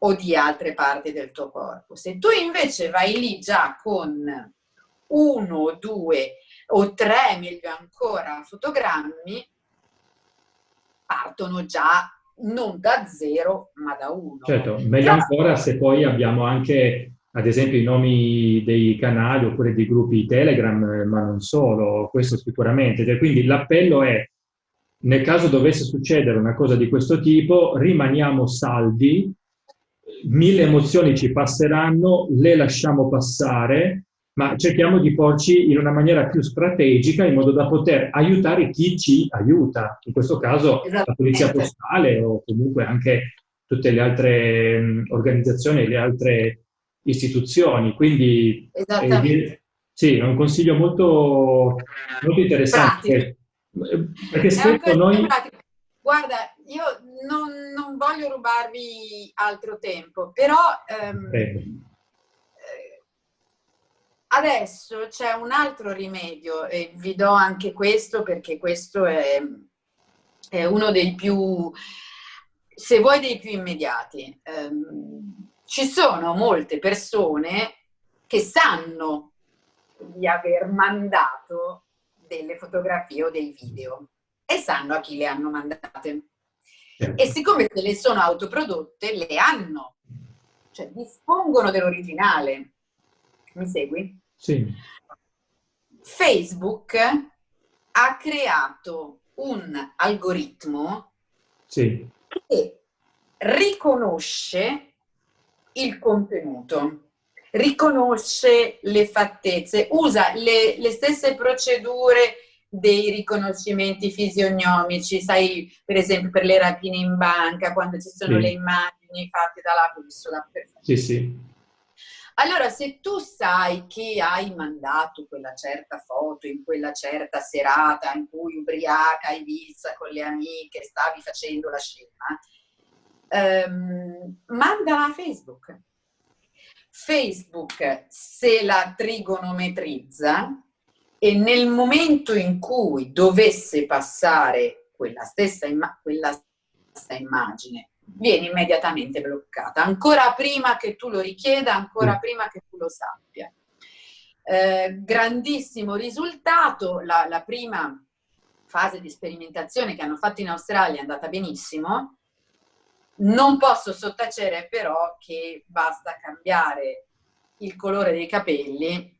o di altre parti del tuo corpo. Se tu invece vai lì già con uno, due o tre, meglio ancora, fotogrammi, partono già non da zero, ma da uno. Certo, meglio ancora se poi abbiamo anche, ad esempio, i nomi dei canali oppure dei gruppi Telegram, ma non solo, questo sicuramente. Quindi l'appello è, nel caso dovesse succedere una cosa di questo tipo, rimaniamo saldi, mille emozioni ci passeranno, le lasciamo passare, ma cerchiamo di porci in una maniera più strategica in modo da poter aiutare chi ci aiuta, in questo caso la Polizia Postale o comunque anche tutte le altre mh, organizzazioni, le altre istituzioni. Quindi eh, sì, è un consiglio molto, molto interessante. Pratico. Perché spesso noi... Guarda, io non, non, voglio rubarvi altro tempo, però... Ehm, Adesso c'è un altro rimedio e vi do anche questo perché questo è, è uno dei più, se vuoi, dei più immediati. Um, ci sono molte persone che sanno di aver mandato delle fotografie o dei video e sanno a chi le hanno mandate. E siccome se le sono autoprodotte, le hanno, cioè dispongono dell'originale. Mi segui? Sì. Facebook ha creato un algoritmo sì. che riconosce il contenuto, riconosce le fattezze, usa le, le stesse procedure dei riconoscimenti fisionomici, sai, per esempio per le rapine in banca, quando ci sono sì. le immagini fatte dalla bussola. Sì, sì. Allora, se tu sai che hai mandato quella certa foto in quella certa serata in cui ubriaca hai vista con le amiche, stavi facendo la scena, ehm, mandala a Facebook. Facebook se la trigonometrizza e nel momento in cui dovesse passare quella stessa, imma quella stessa immagine viene immediatamente bloccata, ancora prima che tu lo richieda, ancora mm. prima che tu lo sappia. Eh, grandissimo risultato, la, la prima fase di sperimentazione che hanno fatto in Australia è andata benissimo, non posso sottacere però che basta cambiare il colore dei capelli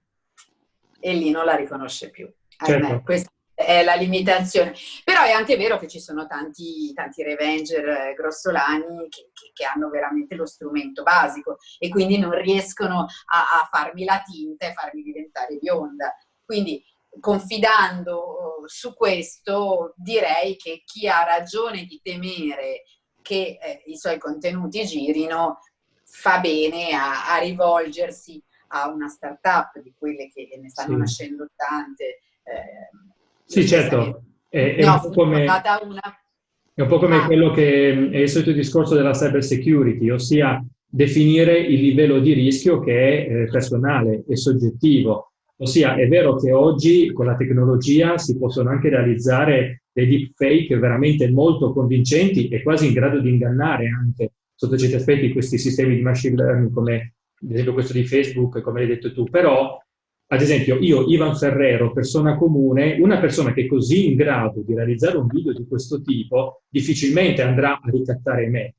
e lì non la riconosce più. Certo. Questo è la limitazione. Però è anche vero che ci sono tanti, tanti revenger eh, grossolani che, che, che, hanno veramente lo strumento basico e quindi non riescono a, a farmi la tinta e farmi diventare bionda. Quindi confidando oh, su questo direi che chi ha ragione di temere che eh, i suoi contenuti girino fa bene a, a rivolgersi a una startup di quelle che ne stanno sì. nascendo tante eh, sì, certo. È, è, no, un, po come, è un po' come ah. quello che è il solito discorso della cyber security, ossia definire il livello di rischio che è eh, personale e soggettivo. Ossia, è vero che oggi con la tecnologia si possono anche realizzare dei deepfake veramente molto convincenti e quasi in grado di ingannare anche sotto certi aspetti questi sistemi di machine learning come ad esempio questo di Facebook, come hai detto tu, però ad esempio, io, Ivan Ferrero, persona comune, una persona che è così in grado di realizzare un video di questo tipo, difficilmente andrà a ricattare me,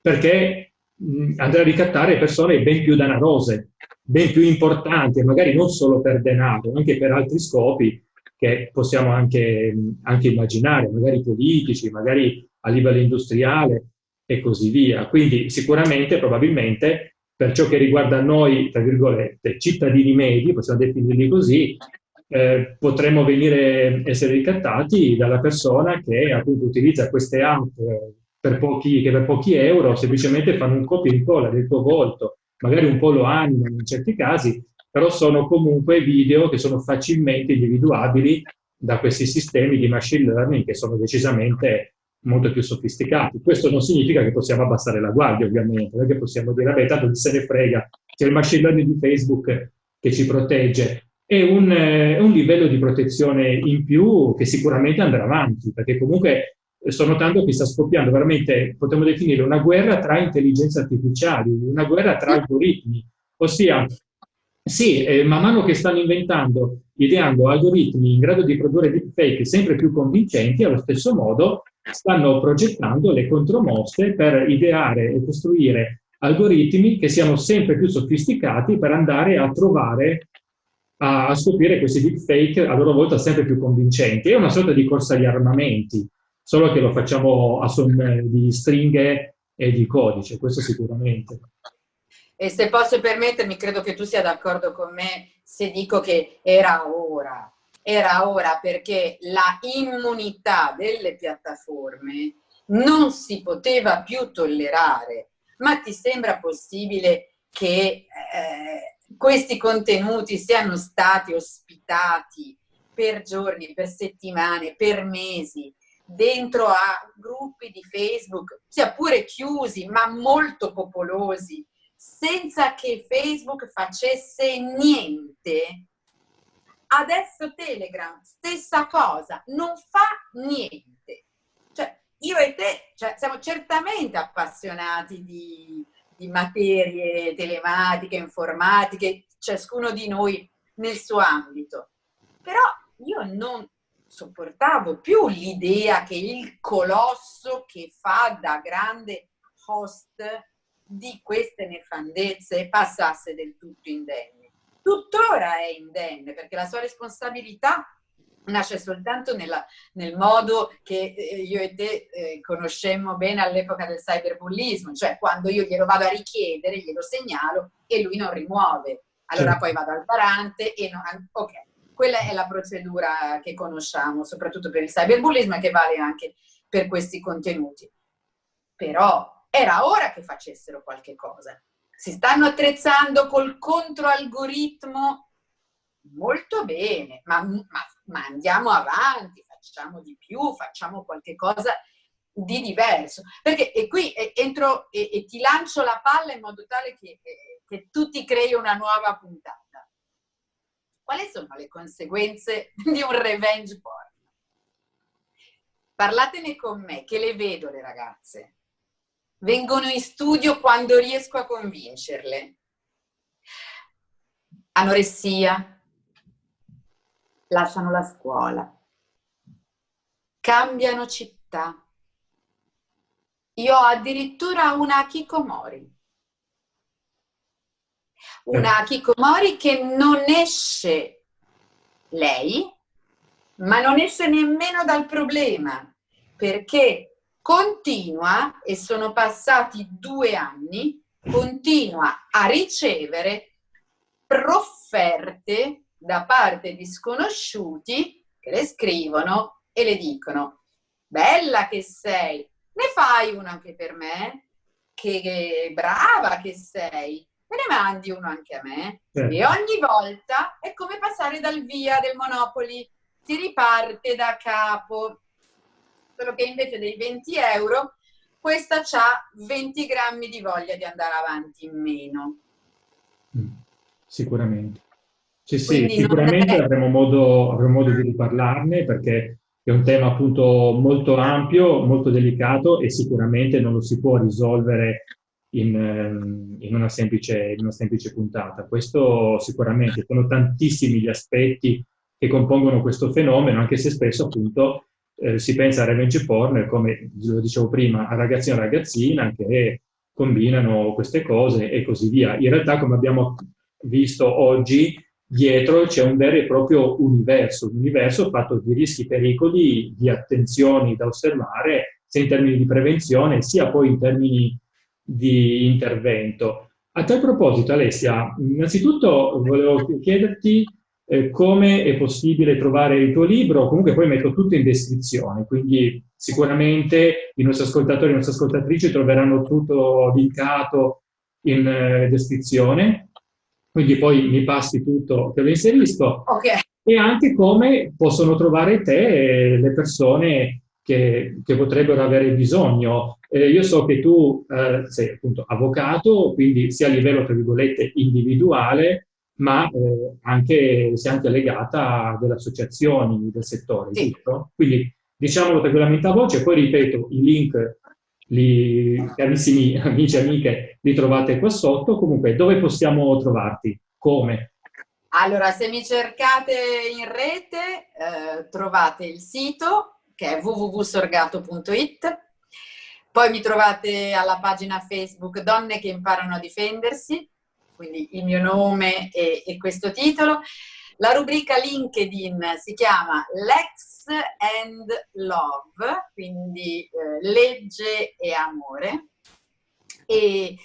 perché mh, andrà a ricattare persone ben più danarose, ben più importanti, magari non solo per denaro, anche per altri scopi che possiamo anche, anche immaginare, magari politici, magari a livello industriale e così via. Quindi sicuramente, probabilmente, per ciò che riguarda noi, tra virgolette, cittadini medi, possiamo definirli così, eh, potremmo venire, essere ricattati dalla persona che appunto utilizza queste app per pochi, che per pochi euro semplicemente fanno un copia e incolla del tuo volto, magari un po' lo animano in certi casi, però sono comunque video che sono facilmente individuabili da questi sistemi di machine learning che sono decisamente molto più sofisticati. Questo non significa che possiamo abbassare la guardia, ovviamente, non è che possiamo dire, vabbè, tanto se ne frega, c'è il machine learning di Facebook che ci protegge. È un, è un livello di protezione in più che sicuramente andrà avanti, perché comunque sto notando che sta scoppiando veramente, potremmo definire, una guerra tra intelligenze artificiali, una guerra tra algoritmi, ossia, sì, eh, man mano che stanno inventando, ideando algoritmi in grado di produrre deepfake sempre più convincenti, allo stesso modo stanno progettando le contromosse per ideare e costruire algoritmi che siano sempre più sofisticati per andare a trovare, a, a scoprire questi deepfake a loro volta sempre più convincenti. È una sorta di corsa agli armamenti solo che lo facciamo a son di stringhe e di codice, questo sicuramente. E se posso permettermi, credo che tu sia d'accordo con me se dico che era ora, era ora perché la immunità delle piattaforme non si poteva più tollerare. Ma ti sembra possibile che eh, questi contenuti siano stati ospitati per giorni, per settimane, per mesi, dentro a gruppi di Facebook, sia pure chiusi, ma molto popolosi, senza che Facebook facesse niente. Adesso Telegram, stessa cosa, non fa niente. Cioè, io e te cioè, siamo certamente appassionati di, di materie telematiche, informatiche, ciascuno di noi nel suo ambito. Però io non, sopportavo più l'idea che il colosso che fa da grande host di queste nefandezze passasse del tutto indenne. Tuttora è indenne perché la sua responsabilità nasce soltanto nella, nel modo che eh, io e te eh, conoscemmo bene all'epoca del cyberbullismo, cioè quando io glielo vado a richiedere, glielo segnalo e lui non rimuove. Allora certo. poi vado al parante e non... Ok, quella è la procedura che conosciamo, soprattutto per il cyberbullismo e che vale anche per questi contenuti. Però era ora che facessero qualche cosa. Si stanno attrezzando col controalgoritmo molto bene, ma, ma, ma andiamo avanti, facciamo di più, facciamo qualche cosa di diverso. Perché e qui entro e, e, ti lancio la palla in modo tale che, che tu ti crei una nuova puntata quali sono le conseguenze <laughs> di un revenge porn? Parlatene con me, che le vedo le ragazze. Vengono in studio quando riesco a convincerle. Anoressia, lasciano la scuola, cambiano città. Io ho addirittura una Kikomori una Kikomori che non esce lei, ma non esce nemmeno dal problema, perché continua, e sono passati due anni, continua a ricevere profferte da parte di sconosciuti che le scrivono e le dicono bella che sei, ne fai una anche per me? Che brava che sei, me ne mandi uno anche a me. Certo. E ogni volta è come passare dal via del Monopoli, si riparte da capo. Solo che invece dei 20 euro, questa ha 20 grammi di voglia di andare avanti in meno. Mm, sicuramente. Sì, sì, sicuramente è... avremo, modo, avremo modo di riparlarne perché è un tema appunto molto ampio, molto delicato e sicuramente non lo si può risolvere in, ehm, in, una semplice, in, una semplice, puntata. Questo sicuramente, sono tantissimi gli aspetti che compongono questo fenomeno, anche se spesso appunto eh, si pensa a revenge porn, come lo dicevo prima, a ragazzino e ragazzina che combinano queste cose e così via. In realtà, come abbiamo visto oggi, dietro c'è un vero e proprio universo, un universo fatto di rischi, pericoli, di attenzioni da osservare, sia in termini di prevenzione, sia poi in termini di intervento. A tal proposito, Alessia, innanzitutto volevo chiederti eh, come è possibile trovare il tuo libro, comunque poi metto tutto in descrizione, quindi sicuramente i nostri ascoltatori e le nostre ascoltatrici troveranno tutto linkato in eh, descrizione. quindi poi mi passi tutto, te lo inserisco. Ok. E anche come possono trovare te le persone che, che potrebbero avere bisogno. Eh, io so che tu eh, sei appunto avvocato, quindi sia a livello, tra virgolette, individuale, ma eh, anche, sei anche legata a delle associazioni del settore, sì. giusto? Quindi diciamolo tranquillamente a voce, poi ripeto, i link, li, carissimi <laughs> amici e amiche, li trovate qua sotto. Comunque, dove possiamo trovarti? Come? Allora, se mi cercate in rete, eh, trovate il sito che è www.sorgato.it. Poi mi trovate alla pagina Facebook Donne che imparano a difendersi, quindi il mio nome e, e questo titolo. La rubrica LinkedIn si chiama Lex and Love, quindi eh, legge e amore. E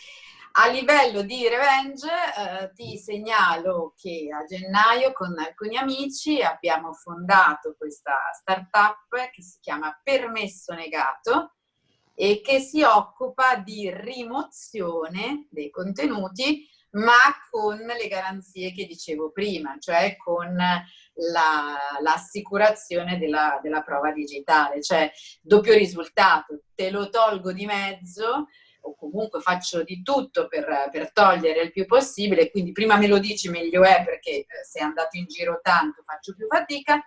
a livello di revenge eh, ti segnalo che a gennaio con alcuni amici abbiamo fondato questa startup che si chiama Permesso Negato e che si occupa di rimozione dei contenuti ma con le garanzie che dicevo prima, cioè con l'assicurazione la, della, della prova digitale, cioè doppio risultato, te lo tolgo di mezzo o comunque faccio di tutto per, per, togliere il più possibile, quindi prima me lo dici meglio è perché eh, se è andato in giro tanto faccio più fatica,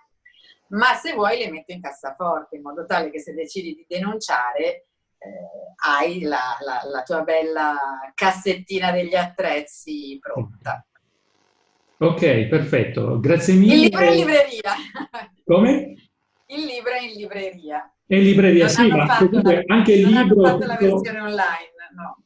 ma se vuoi le metto in cassaforte in modo tale che se decidi di denunciare hai la, la, la, tua bella cassettina degli attrezzi pronta. Ok, perfetto, grazie mille. Il libro è in libreria. Come? Il libro è in libreria. È in libreria, non sì, ma comunque anche il libro... Non fatto la versione online, no.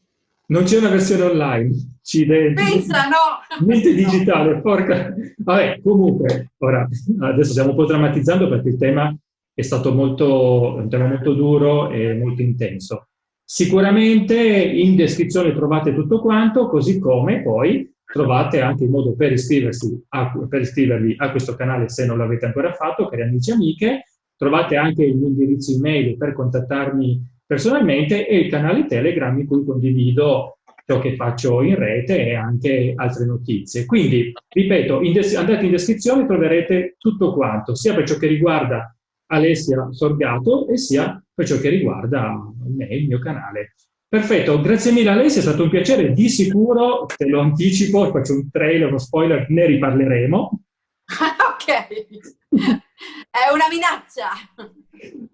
Non c'è una versione online. Accidenti. Pensa, no! Mente <laughs> digitale, no. porca... Vabbè, comunque, ora, adesso stiamo un po' drammatizzando perché il tema è stato molto, un tema molto duro e molto intenso. Sicuramente in descrizione trovate tutto quanto, così come poi trovate anche il modo per, iscriversi a, per iscrivervi a questo canale se non l'avete ancora fatto, cari amici e amiche, trovate anche il mio indirizzo email per contattarmi personalmente e il canale Telegram in cui condivido ciò che faccio in rete e anche altre notizie. Quindi, ripeto, in andate in descrizione troverete tutto quanto, sia per ciò che riguarda Alessia Sorgato e sia per ciò che riguarda me, il mio canale. Perfetto, grazie mille Alessia, è stato un piacere, di sicuro, te lo anticipo, faccio un trailer, uno spoiler, ne riparleremo. <laughs> ok, è una minaccia.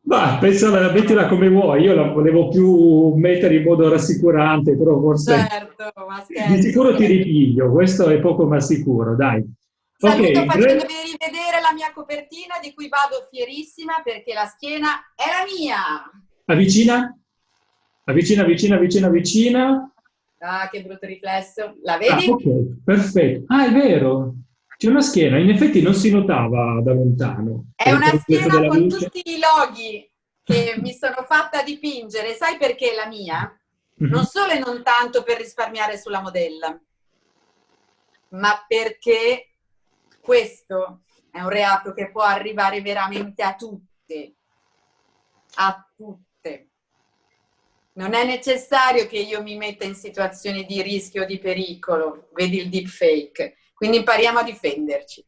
Ma pensala, mettila come vuoi, io la volevo più mettere in modo rassicurante, però forse... Certo, ma scherzo. Di sicuro ti ripiglio, questo è poco ma sicuro, dai. Saluto okay, facendovi rivedere la mia copertina di cui vado fierissima perché la schiena è la mia. Avvicina, avvicina, avvicina, avvicina, avvicina. Ah, che brutto riflesso. La vedi? Ah, ok, perfetto. Ah, è vero. C'è una schiena, in effetti non si notava da lontano. È una schiena con luce. tutti i loghi che mi sono fatta dipingere. Sai perché la mia? Mm -hmm. Non solo e non tanto per risparmiare sulla modella, ma perché questo è un reato che può arrivare veramente a tutte, a tutte. Non è necessario che io mi metta in situazioni di rischio o di pericolo, vedi il deepfake, quindi impariamo a difenderci.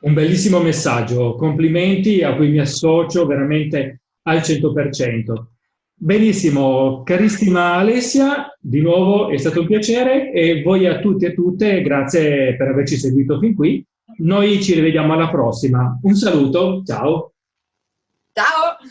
Un bellissimo messaggio, complimenti a cui mi associo veramente al 100%. Benissimo, carissima Alessia, di nuovo è stato un piacere e voi a tutti e a tutte grazie per averci seguito fin qui noi ci rivediamo alla prossima. Un saluto, ciao! Ciao!